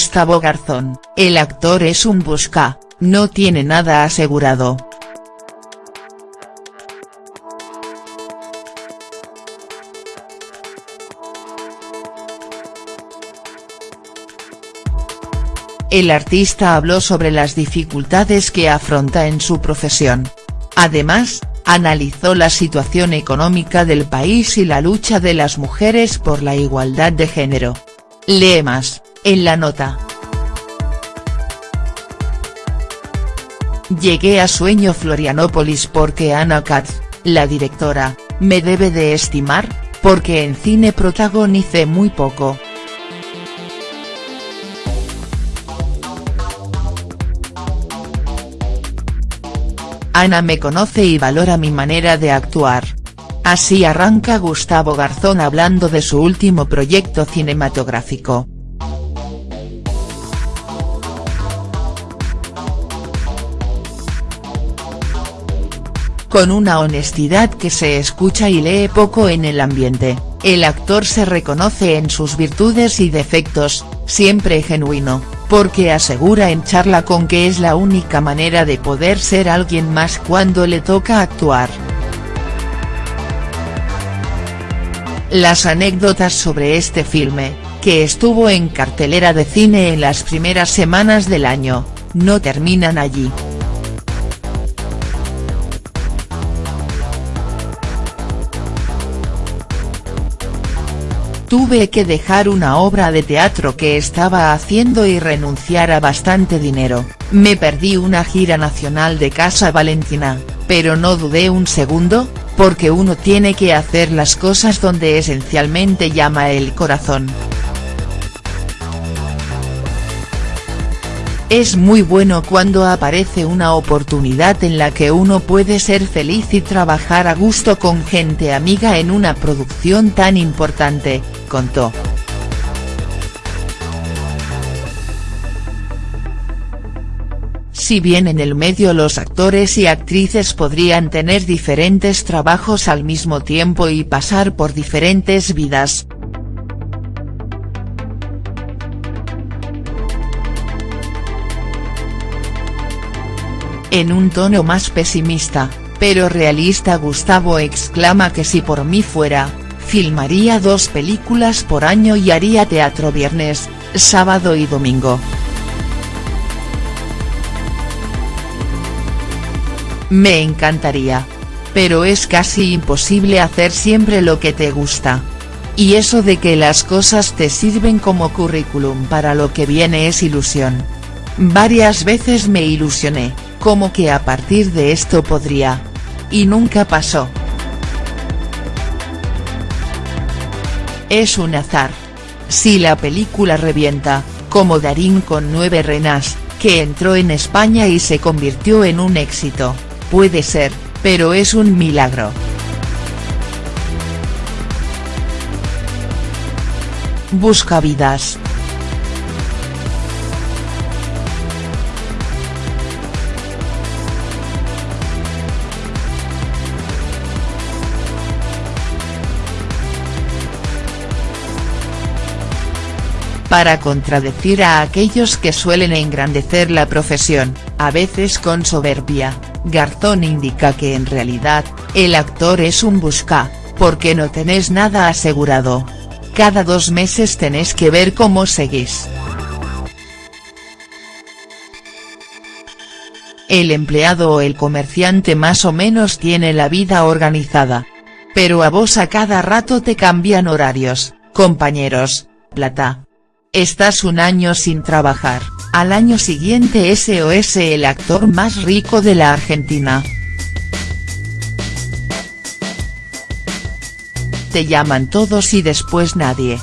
Gustavo Garzón, el actor es un busca, no tiene nada asegurado. El artista habló sobre las dificultades que afronta en su profesión. Además, analizó la situación económica del país y la lucha de las mujeres por la igualdad de género. Lee más, en la nota. Llegué a Sueño Florianópolis porque Ana Katz, la directora, me debe de estimar, porque en cine protagonicé muy poco. Ana me conoce y valora mi manera de actuar. Así arranca Gustavo Garzón hablando de su último proyecto cinematográfico. Con una honestidad que se escucha y lee poco en el ambiente, el actor se reconoce en sus virtudes y defectos, siempre genuino, porque asegura en charla con que es la única manera de poder ser alguien más cuando le toca actuar. Las anécdotas sobre este filme, que estuvo en cartelera de cine en las primeras semanas del año, no terminan allí. Tuve que dejar una obra de teatro que estaba haciendo y renunciar a bastante dinero, me perdí una gira nacional de Casa Valentina, pero no dudé un segundo, porque uno tiene que hacer las cosas donde esencialmente llama el corazón. Es muy bueno cuando aparece una oportunidad en la que uno puede ser feliz y trabajar a gusto con gente amiga en una producción tan importante, contó. Si bien en el medio los actores y actrices podrían tener diferentes trabajos al mismo tiempo y pasar por diferentes vidas, En un tono más pesimista, pero realista Gustavo exclama que si por mí fuera, filmaría dos películas por año y haría teatro viernes, sábado y domingo. Me encantaría. Pero es casi imposible hacer siempre lo que te gusta. Y eso de que las cosas te sirven como currículum para lo que viene es ilusión. Varias veces me ilusioné, como que a partir de esto podría. Y nunca pasó. Es un azar. Si la película revienta, como Darín con nueve renas, que entró en España y se convirtió en un éxito, puede ser, pero es un milagro. Busca vidas. Para contradecir a aquellos que suelen engrandecer la profesión, a veces con soberbia, Garzón indica que en realidad, el actor es un busca, porque no tenés nada asegurado. Cada dos meses tenés que ver cómo seguís. El empleado o el comerciante más o menos tiene la vida organizada. Pero a vos a cada rato te cambian horarios, compañeros, plata, Estás un año sin trabajar, al año siguiente SOS el actor más rico de la Argentina. Te llaman todos y después nadie.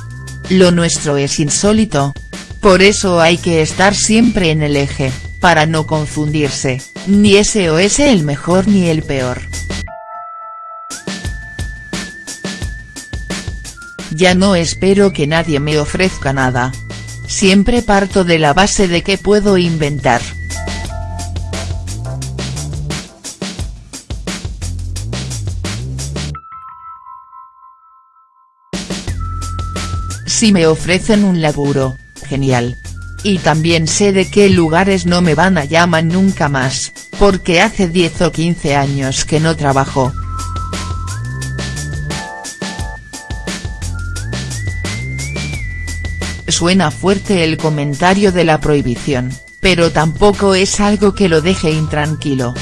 Lo nuestro es insólito. Por eso hay que estar siempre en el eje, para no confundirse, ni SOS el mejor ni el peor. Ya no espero que nadie me ofrezca nada. Siempre parto de la base de que puedo inventar. Si me ofrecen un laburo, genial. Y también sé de qué lugares no me van a llamar nunca más, porque hace 10 o 15 años que no trabajo. Suena fuerte el comentario de la prohibición, pero tampoco es algo que lo deje intranquilo.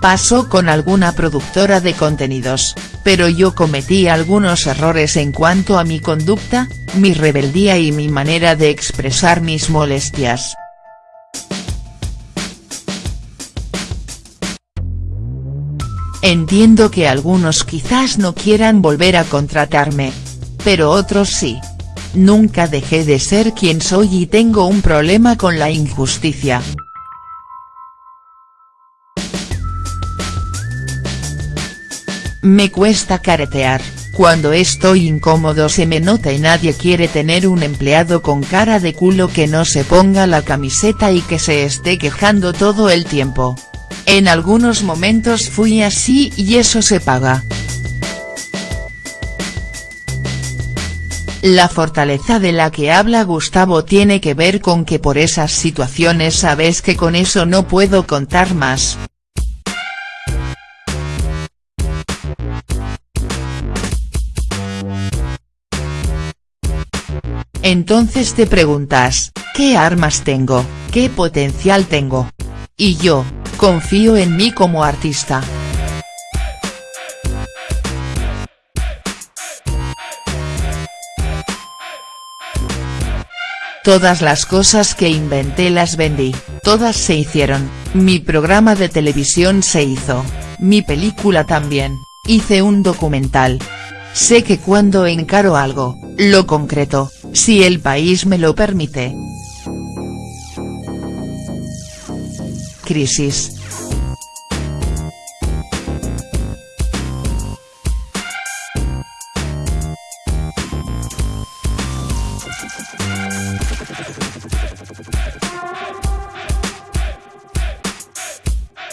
Pasó con alguna productora de contenidos, pero yo cometí algunos errores en cuanto a mi conducta, mi rebeldía y mi manera de expresar mis molestias. Entiendo que algunos quizás no quieran volver a contratarme. Pero otros sí. Nunca dejé de ser quien soy y tengo un problema con la injusticia. Me cuesta caretear, cuando estoy incómodo se me nota y nadie quiere tener un empleado con cara de culo que no se ponga la camiseta y que se esté quejando todo el tiempo. En algunos momentos fui así y eso se paga. La fortaleza de la que habla Gustavo tiene que ver con que por esas situaciones sabes que con eso no puedo contar más. Entonces te preguntas, ¿qué armas tengo, qué potencial tengo? Y yo, confío en mí como artista. Todas las cosas que inventé las vendí, todas se hicieron, mi programa de televisión se hizo, mi película también, hice un documental. Sé que cuando encaro algo, lo concreto, si el país me lo permite. Crisis.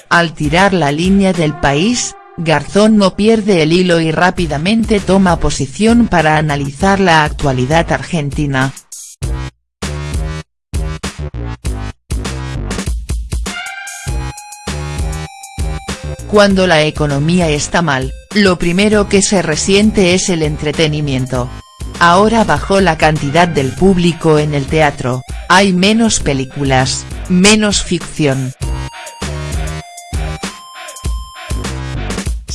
Al tirar la línea del país, Garzón no pierde el hilo y rápidamente toma posición para analizar la actualidad argentina. Cuando la economía está mal, lo primero que se resiente es el entretenimiento. Ahora bajó la cantidad del público en el teatro, hay menos películas, menos ficción.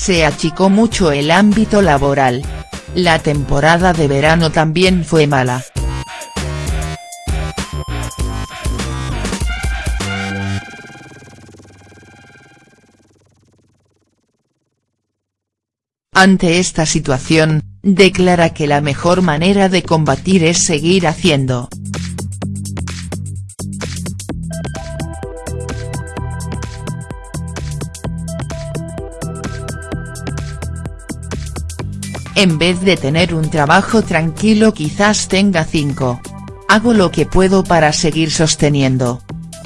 se achicó mucho el ámbito laboral. La temporada de verano también fue mala. Ante esta situación, declara que la mejor manera de combatir es seguir haciendo. En vez de tener un trabajo tranquilo quizás tenga cinco. Hago lo que puedo para seguir sosteniendo.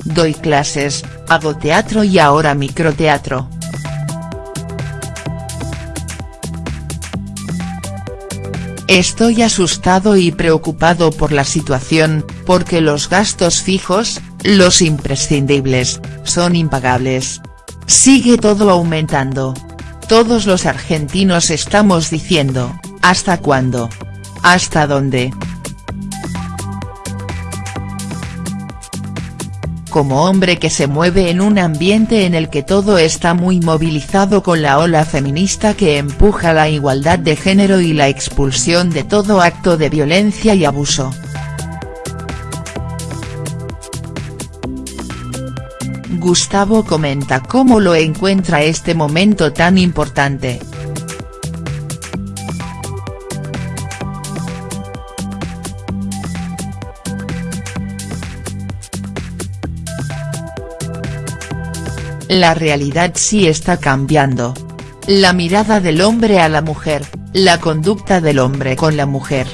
Doy clases, hago teatro y ahora microteatro. Estoy asustado y preocupado por la situación, porque los gastos fijos, los imprescindibles, son impagables. Sigue todo aumentando. Todos los argentinos estamos diciendo, ¿hasta cuándo? ¿Hasta dónde?. Como hombre que se mueve en un ambiente en el que todo está muy movilizado con la ola feminista que empuja la igualdad de género y la expulsión de todo acto de violencia y abuso. Gustavo comenta cómo lo encuentra este momento tan importante. La realidad sí está cambiando. La mirada del hombre a la mujer, la conducta del hombre con la mujer.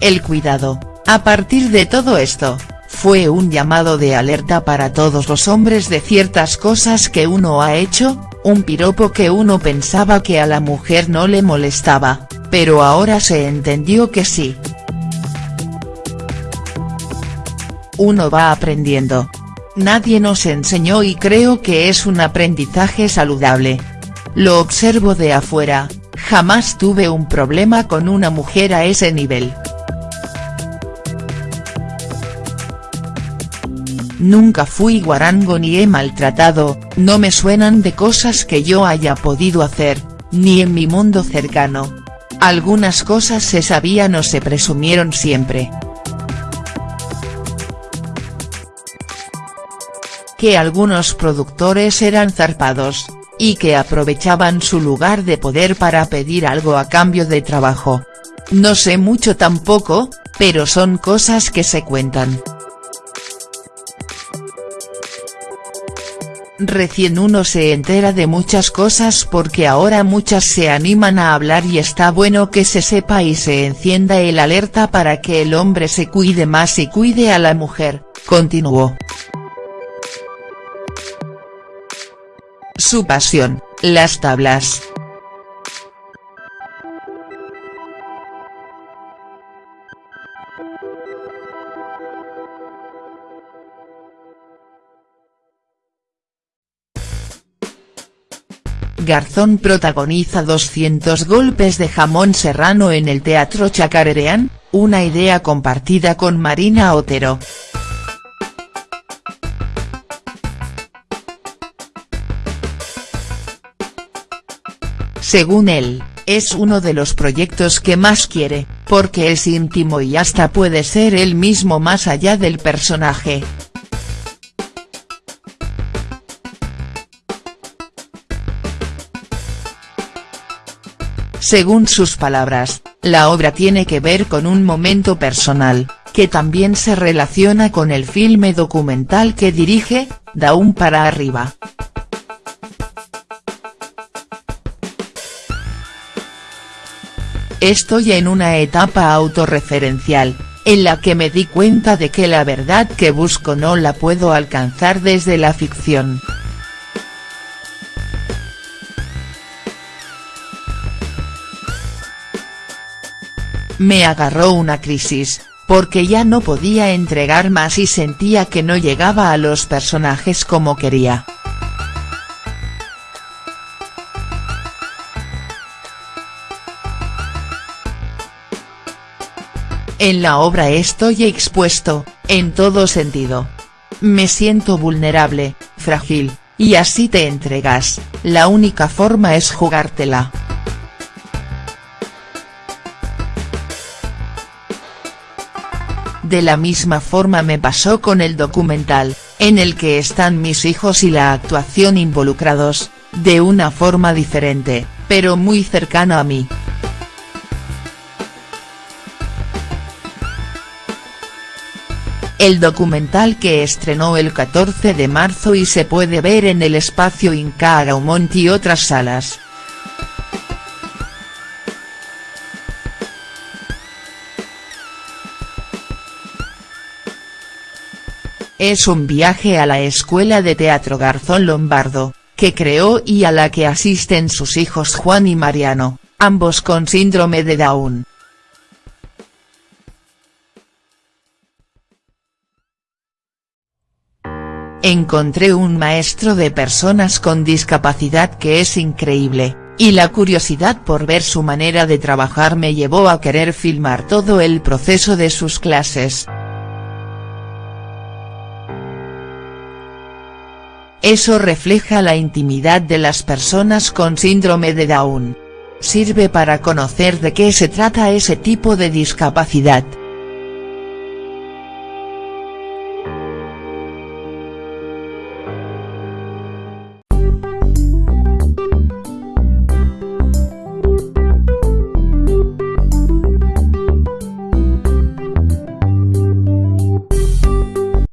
El cuidado, A partir de todo esto, fue un llamado de alerta para todos los hombres de ciertas cosas que uno ha hecho, un piropo que uno pensaba que a la mujer no le molestaba, pero ahora se entendió que sí. Uno va aprendiendo. Nadie nos enseñó y creo que es un aprendizaje saludable. Lo observo de afuera, jamás tuve un problema con una mujer a ese nivel. Nunca fui guarango ni he maltratado, no me suenan de cosas que yo haya podido hacer, ni en mi mundo cercano. Algunas cosas se sabían o se presumieron siempre. Que algunos productores eran zarpados, y que aprovechaban su lugar de poder para pedir algo a cambio de trabajo. No sé mucho tampoco, pero son cosas que se cuentan. Recién uno se entera de muchas cosas porque ahora muchas se animan a hablar y está bueno que se sepa y se encienda el alerta para que el hombre se cuide más y cuide a la mujer, continuó. Su pasión, las tablas. Garzón protagoniza 200 golpes de jamón serrano en el Teatro Chacarereán, una idea compartida con Marina Otero. Según él, es uno de los proyectos que más quiere, porque es íntimo y hasta puede ser él mismo más allá del personaje. Según sus palabras, la obra tiene que ver con un momento personal, que también se relaciona con el filme documental que dirige, Daún para arriba. Estoy en una etapa autorreferencial, en la que me di cuenta de que la verdad que busco no la puedo alcanzar desde la ficción. Me agarró una crisis, porque ya no podía entregar más y sentía que no llegaba a los personajes como quería. En la obra estoy expuesto, en todo sentido. Me siento vulnerable, frágil, y así te entregas, la única forma es jugártela. De la misma forma me pasó con el documental, en el que están mis hijos y la actuación involucrados, de una forma diferente, pero muy cercana a mí. El documental que estrenó el 14 de marzo y se puede ver en el espacio Inca Gaumont y otras salas. Es un viaje a la Escuela de Teatro Garzón Lombardo, que creó y a la que asisten sus hijos Juan y Mariano, ambos con síndrome de Down. Encontré un maestro de personas con discapacidad que es increíble, y la curiosidad por ver su manera de trabajar me llevó a querer filmar todo el proceso de sus clases. Eso refleja la intimidad de las personas con síndrome de Down. Sirve para conocer de qué se trata ese tipo de discapacidad.